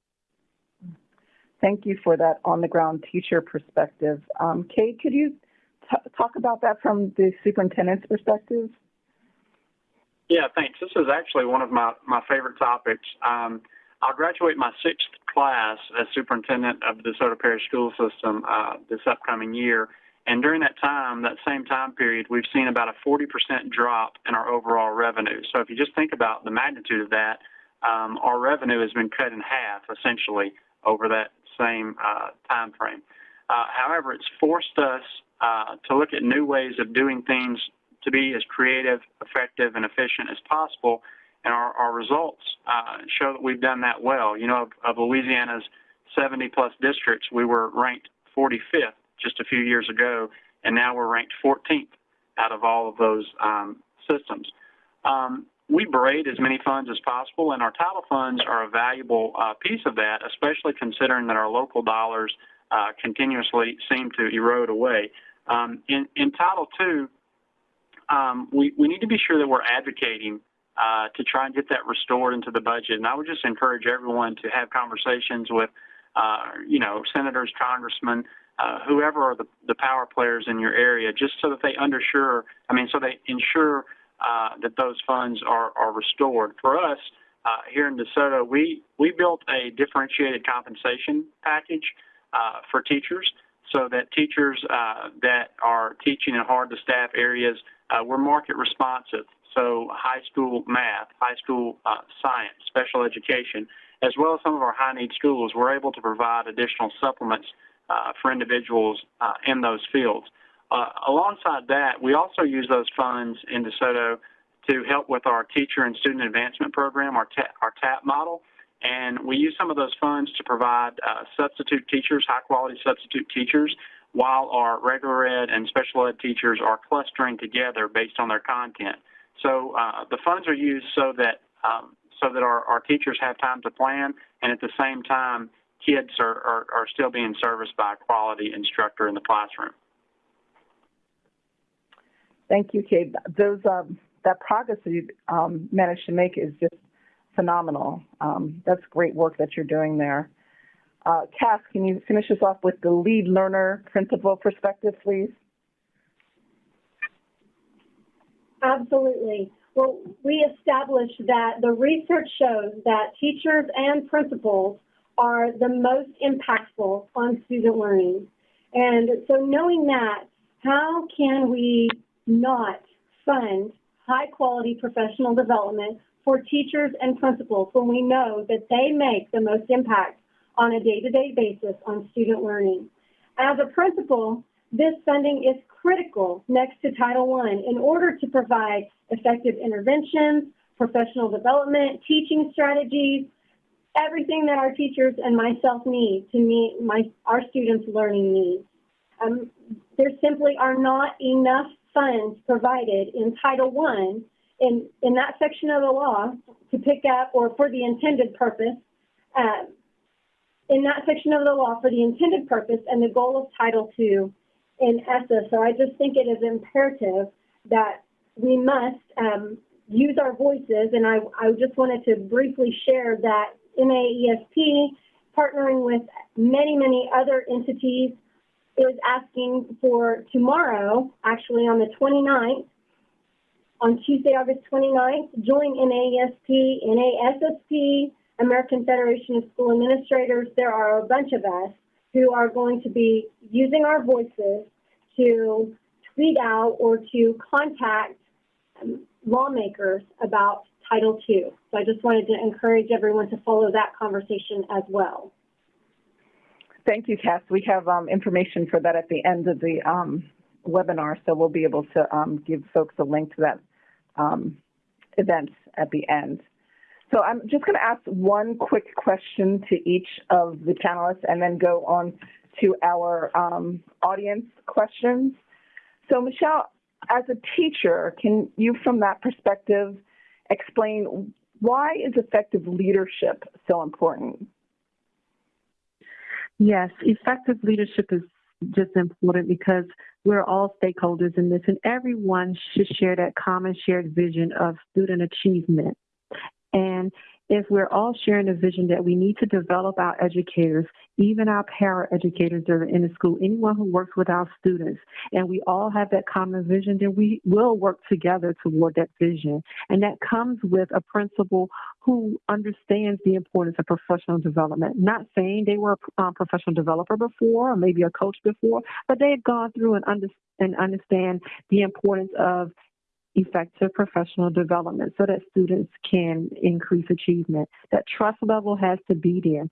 Thank you for that on the ground teacher perspective. Um, Cade, could you talk about that from the superintendent's perspective? Yeah, thanks. This is actually one of my, my favorite topics. Um, I'll graduate my sixth class as superintendent of the DeSoto Parish School System uh, this upcoming year. And during that time, that same time period, we've seen about a 40% drop in our overall revenue. So if you just think about the magnitude of that, um, our revenue has been cut in half essentially over that same uh, time frame. Uh, however, it's forced us uh, to look at new ways of doing things to be as creative, effective, and efficient as possible. And our, our results uh, show that we've done that well. You know, of, of Louisiana's 70 plus districts, we were ranked 45th just a few years ago, and now we're ranked 14th out of all of those um, systems. Um, we braid as many funds as possible, and our title funds are a valuable uh, piece of that, especially considering that our local dollars uh, continuously seem to erode away. Um, in, in, Title II, um, we, we need to be sure that we're advocating uh, to try and get that restored into the budget. And I would just encourage everyone to have conversations with, uh, you know, senators, congressmen, uh, whoever are the, the power players in your area, just so that they undersure, I mean, so they ensure uh, that those funds are, are restored. For us, uh, here in DeSoto, we, we built a differentiated compensation package uh, for teachers so that teachers uh, that are teaching in hard to staff areas, uh, we're market responsive. So high school math, high school science, special education, as well as some of our high need schools, we're able to provide additional supplements uh, for individuals uh, in those fields. Uh, alongside that, we also use those funds in DeSoto to help with our teacher and student advancement program, our, ta our TAP model. And we use some of those funds to provide uh, substitute teachers, high quality substitute teachers, while our regular ed and special ed teachers are clustering together based on their content. So uh, the funds are used so that um, so that our, our teachers have time to plan and at the same time kids are, are, are still being serviced by a quality instructor in the classroom. Thank you, Cade. Those um, that progress that you um, managed to make is just phenomenal. Um, that's great work that you're doing there. Uh, Cass, can you finish us off with the lead learner principal perspective, please? Absolutely. Well, we established that the research shows that teachers and principals are the most impactful on student learning. And so knowing that, how can we not fund high quality professional development for teachers and principals when we know that they make the most impact on a day-to-day basis on student learning? As a principal, this funding is critical next to Title I in order to provide effective interventions, professional development, teaching strategies, everything that our teachers and myself need to meet my, our students' learning needs. Um, there simply are not enough funds provided in Title I in, in that section of the law to pick up or for the intended purpose, uh, in that section of the law for the intended purpose and the goal of Title II in ESSA. So I just think it is imperative that we must um, use our voices. And I, I just wanted to briefly share that NAESP, partnering with many, many other entities, is asking for tomorrow, actually on the 29th, on Tuesday, August 29th, join NAESP, NASSP, American Federation of School Administrators. There are a bunch of us who are going to be using our voices to tweet out or to contact um, lawmakers about Title II. So I just wanted to encourage everyone to follow that conversation as well. Thank you, Cass. We have um, information for that at the end of the um, webinar, so we'll be able to um, give folks a link to that um, event at the end. So I'm just going to ask one quick question to each of the panelists and then go on to our um, audience questions. So Michelle, as a teacher, can you from that perspective explain why is effective leadership so important? Yes, effective leadership is just important because we're all stakeholders in this and everyone should share that common shared vision of student achievement. And if we're all sharing a vision that we need to develop our educators, even our para-educators that are in the school, anyone who works with our students, and we all have that common vision, then we will work together toward that vision. And that comes with a principal who understands the importance of professional development. Not saying they were a um, professional developer before or maybe a coach before, but they have gone through and, under, and understand the importance of effective professional development so that students can increase achievement. That trust level has to be there.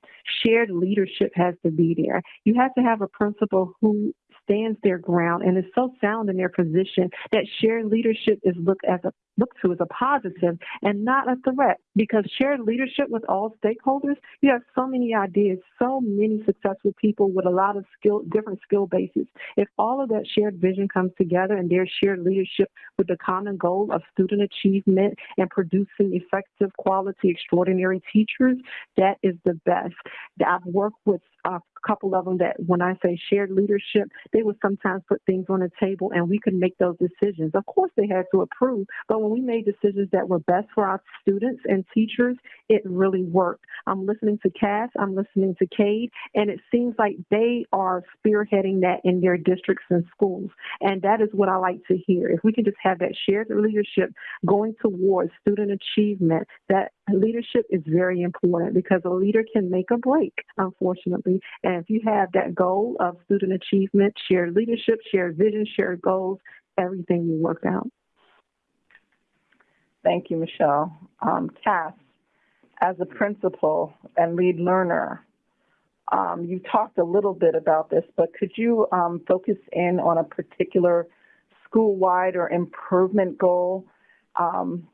Shared leadership has to be there. You have to have a principal who stands their ground and is so sound in their position that shared leadership is looked as a looked to as a positive and not a threat because shared leadership with all stakeholders, you have so many ideas, so many successful people with a lot of skill, different skill bases. If all of that shared vision comes together and there's shared leadership with the common goal of student achievement and producing effective, quality, extraordinary teachers, that is the best. I've worked with a couple of them that when I say shared leadership, they would sometimes put things on the table and we could make those decisions. Of course, they had to approve, but when we made decisions that were best for our students and teachers, it really worked. I'm listening to Cass, I'm listening to Cade, and it seems like they are spearheading that in their districts and schools. And that is what I like to hear. If we can just have that shared leadership going towards student achievement, that leadership is very important because a leader can make a break, unfortunately. And if you have that goal of student achievement, shared leadership, shared vision, shared goals, everything will work out. Thank you, Michelle. Um, Cass, as a principal and lead learner, um, you talked a little bit about this, but could you um, focus in on a particular school-wide or improvement goal um,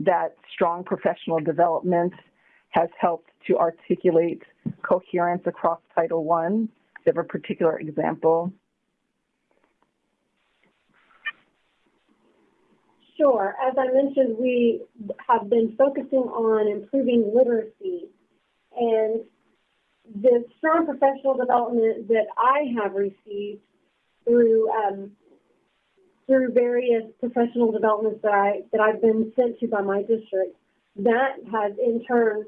that strong professional development has helped to articulate coherence across Title I? Do you have a particular example? Sure. As I mentioned, we have been focusing on improving literacy. And the strong professional development that I have received through um, through various professional developments that I that I've been sent to by my district that has in turn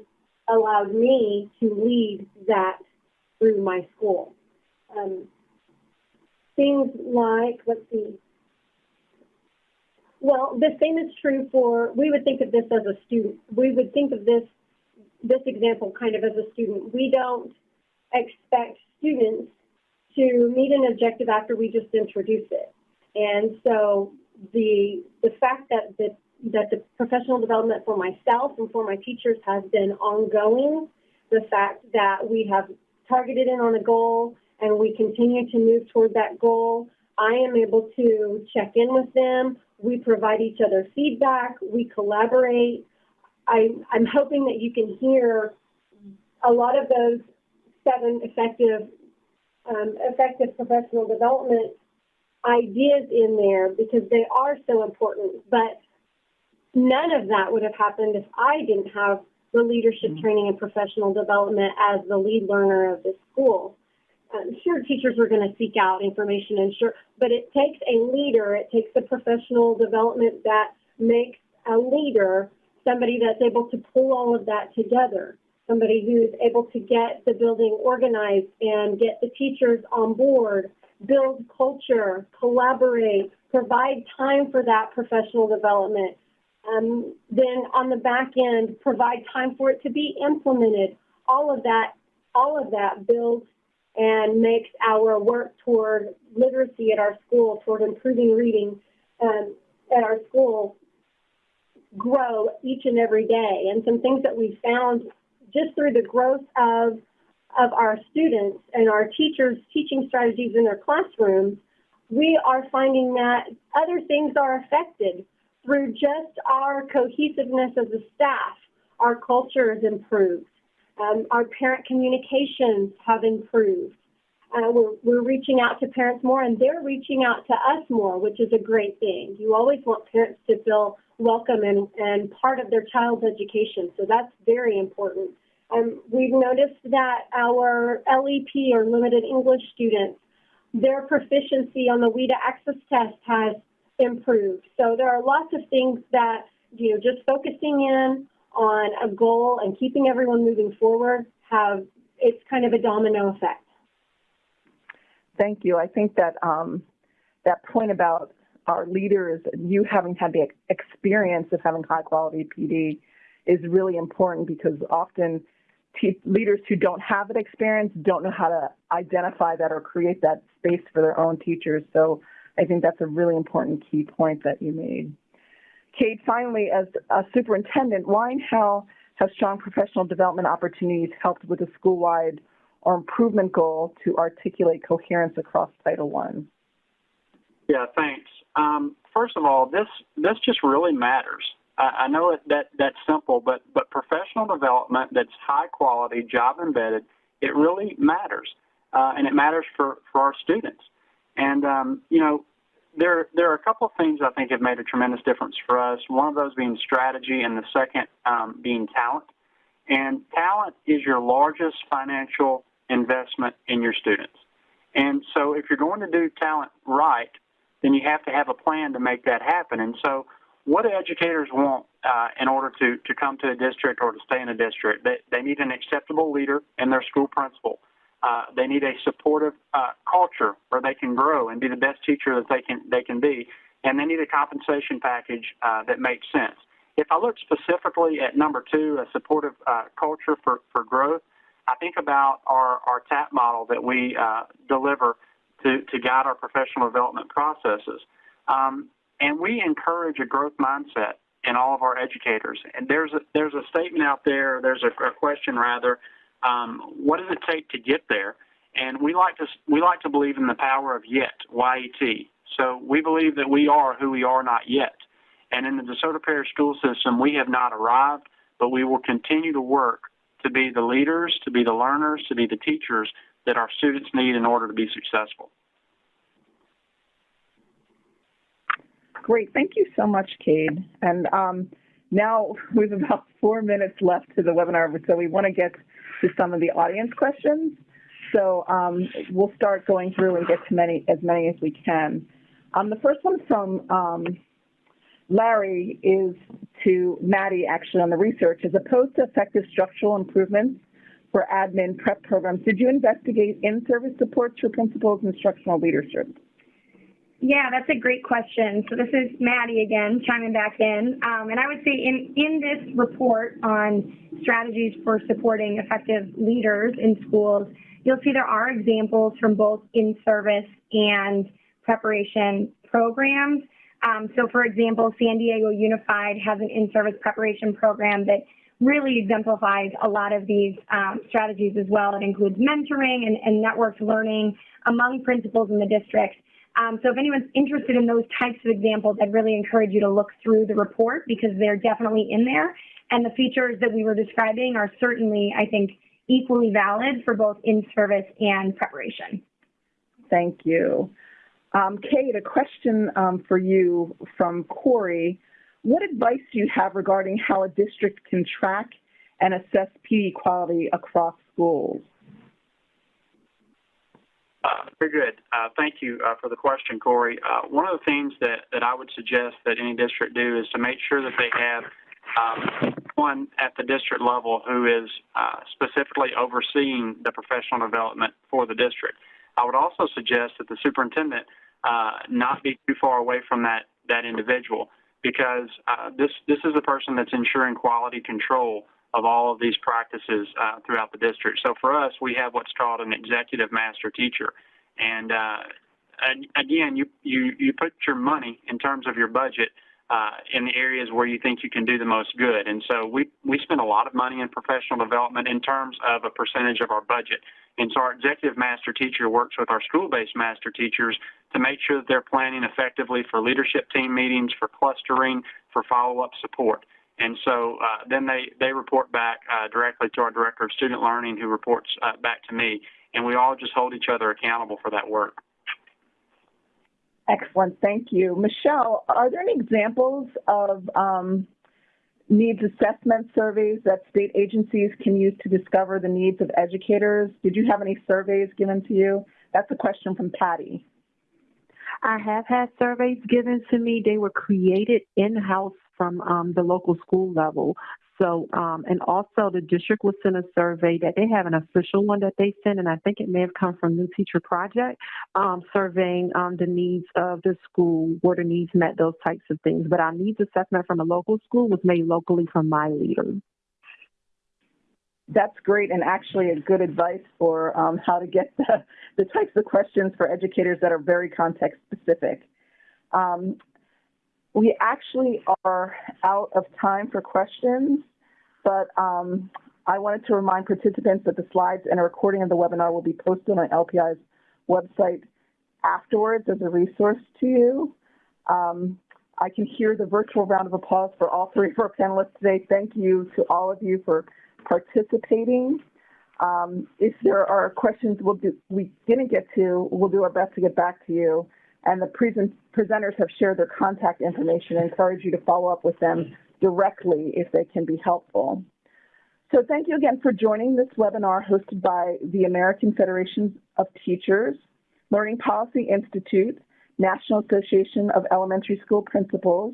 allowed me to lead that through my school. Um, things like, let's see, well, the same is true for, we would think of this as a student. We would think of this, this example kind of as a student. We don't expect students to meet an objective after we just introduce it. And so the, the fact that the, that the professional development for myself and for my teachers has been ongoing, the fact that we have targeted in on a goal and we continue to move toward that goal, I am able to check in with them. We provide each other feedback. We collaborate. I, I'm hoping that you can hear a lot of those seven effective, um, effective professional development ideas in there because they are so important. But none of that would have happened if I didn't have the leadership training and professional development as the lead learner of this school. Um, sure, teachers are going to seek out information and sure, but it takes a leader, it takes a professional development that makes a leader somebody that's able to pull all of that together, somebody who's able to get the building organized and get the teachers on board, build culture, collaborate, provide time for that professional development. Um, then on the back end, provide time for it to be implemented. All of that, all of that builds and makes our work toward literacy at our school, toward improving reading um, at our school grow each and every day. And some things that we've found just through the growth of, of our students and our teachers' teaching strategies in their classrooms, we are finding that other things are affected through just our cohesiveness as a staff. Our culture has improved. Um, our parent communications have improved. Uh, we're, we're reaching out to parents more and they're reaching out to us more, which is a great thing. You always want parents to feel welcome and, and part of their child's education, so that's very important. Um, we've noticed that our LEP or limited English students, their proficiency on the WIDA access test has improved. So there are lots of things that, you know, just focusing in on a goal and keeping everyone moving forward have, it's kind of a domino effect. Thank you. I think that um, that point about our leaders, you having had the experience of having high quality PD is really important because often leaders who don't have that experience don't know how to identify that or create that space for their own teachers. So I think that's a really important key point that you made. Cade, finally, as a superintendent, why and how have strong professional development opportunities helped with the school-wide or improvement goal to articulate coherence across Title I? Yeah, thanks. Um, first of all, this this just really matters. I, I know it, that that's simple, but but professional development that's high quality, job embedded, it really matters, uh, and it matters for for our students. And um, you know, there there are a couple of things I think have made a tremendous difference for us. One of those being strategy, and the second um, being talent. And talent is your largest financial investment in your students. And so, if you're going to do talent right, then you have to have a plan to make that happen. And so, what do educators want uh, in order to, to come to a district or to stay in a district? They, they need an acceptable leader and their school principal. Uh, they need a supportive uh, culture where they can grow and be the best teacher that they can they can be, and they need a compensation package uh, that makes sense. If I look specifically at number two, a supportive uh, culture for, for growth, I think about our, our TAP model that we uh, deliver to, to guide our professional development processes. Um, and we encourage a growth mindset in all of our educators. And there's a, there's a statement out there, there's a, a question rather, um, what does it take to get there? And we like to we like to believe in the power of yet, Y-E-T. So we believe that we are who we are not yet. And in the DeSoto Parish school system, we have not arrived, but we will continue to work to be the leaders, to be the learners, to be the teachers that our students need in order to be successful. Great. Thank you so much, Cade. And um, now we have about four minutes left to the webinar, so we want to get to some of the audience questions. So um, we'll start going through and get to many as many as we can. Um, the first one from um, Larry is to Maddie actually on the research. As opposed to effective structural improvements for admin prep programs, did you investigate in-service supports for principals instructional leadership? Yeah, that's a great question. So this is Maddie again, chiming back in. Um, and I would say in, in this report on strategies for supporting effective leaders in schools, you'll see there are examples from both in-service and preparation programs. Um, so for example, San Diego Unified has an in-service preparation program that really exemplifies a lot of these um, strategies as well. It includes mentoring and, and networked learning among principals in the district. Um, so if anyone's interested in those types of examples, I'd really encourage you to look through the report because they're definitely in there. And the features that we were describing are certainly, I think, equally valid for both in-service and preparation. Thank you. Um, Cade, a question um, for you from Corey. What advice do you have regarding how a district can track and assess PD quality across schools? Uh, very good. Uh, thank you uh, for the question, Corey. Uh, one of the things that, that I would suggest that any district do is to make sure that they have um, one at the district level who is uh, specifically overseeing the professional development for the district. I would also suggest that the superintendent uh, not be too far away from that that individual because this this is a person that's ensuring quality control of all of these practices uh, throughout the district. So for us, we have what's called an executive master teacher. And, uh, again, you, you, you put your money in terms of your budget uh, in the areas where you think you can do the most good. And so we, we spend a lot of money in professional development in terms of a percentage of our budget. And so our executive master teacher works with our school-based master teachers to make sure that they're planning effectively for leadership team meetings, for clustering, for follow-up support. And so uh, then they, they report back uh, directly to our director of student learning who reports uh, back to me. And we all just hold each other accountable for that work. Excellent. Thank you. Michelle, are there any examples of um, needs assessment surveys that state agencies can use to discover the needs of educators? Did you have any surveys given to you? That's a question from Patty. I have had surveys given to me. They were created in-house from um, the local school level. So, um, and also the district will send a survey that they have an official one that they send, and I think it may have come from New Teacher Project, um, surveying um, the needs of the school, where the needs met, those types of things. But our needs assessment from a local school was made locally from my leader. That's great, and actually a good advice for um, how to get the, the types of questions for educators that are very context specific. Um, we actually are out of time for questions, but um, I wanted to remind participants that the slides and a recording of the webinar will be posted on LPI's website afterwards as a resource to you. Um, I can hear the virtual round of applause for all three of our panelists today. Thank you to all of you for participating. Um, if there are questions we'll do, we didn't get to, we'll do our best to get back to you and the present, presenters have shared their contact information. I encourage you to follow up with them directly if they can be helpful. So thank you again for joining this webinar hosted by the American Federation of Teachers, Learning Policy Institute, National Association of Elementary School Principals,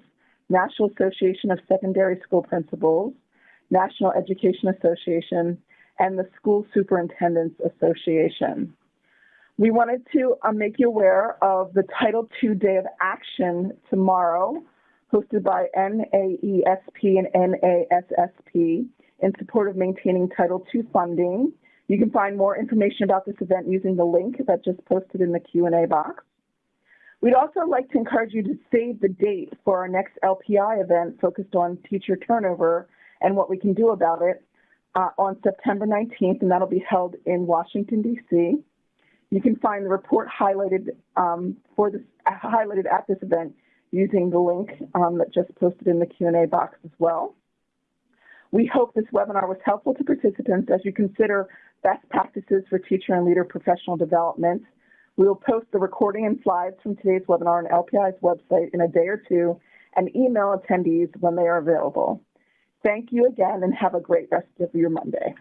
National Association of Secondary School Principals, National Education Association, and the School Superintendents Association. We wanted to uh, make you aware of the Title II Day of Action tomorrow, hosted by NAESP and NASSP in support of maintaining Title II funding. You can find more information about this event using the link that just posted in the Q&A box. We'd also like to encourage you to save the date for our next LPI event focused on teacher turnover and what we can do about it uh, on September 19th, and that'll be held in Washington, D.C. You can find the report highlighted um, for this highlighted at this event using the link um, that just posted in the Q&A box as well. We hope this webinar was helpful to participants as you consider best practices for teacher and leader professional development. We will post the recording and slides from today's webinar on LPI's website in a day or two and email attendees when they are available. Thank you again and have a great rest of your Monday.